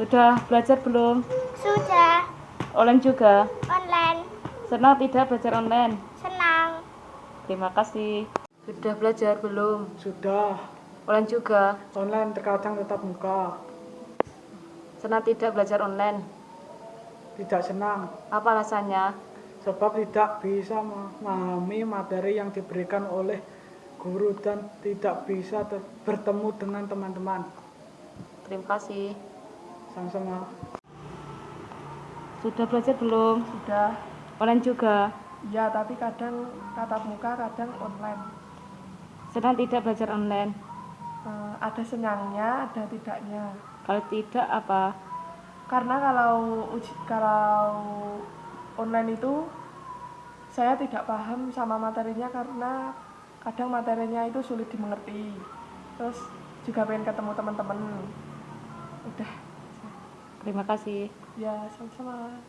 Sudah belajar belum? Sudah Online juga? online. Senang tidak belajar online? Senang. Terima kasih. Sudah belajar belum? Sudah, Online juga? online terkadang tetap muka. Senang tidak belajar online? Tidak senang, Apa alasannya? sebab tidak bisa memahami materi yang diberikan oleh guru dan tidak bisa bertemu dengan teman-teman. Terima kasih. Sama-sama. Sudah belajar belum? Sudah, Online juga? ya tapi kadang tatap muka, kadang online. Senang tidak belajar online? Eh, ada senangnya, ada tidaknya. Kalau tidak apa? Karena kalau uji, kalau online itu saya tidak paham sama materinya karena kadang materinya itu sulit dimengerti. Terus juga pengen ketemu teman-teman. Udah, Terima kasih. ya sama-sama.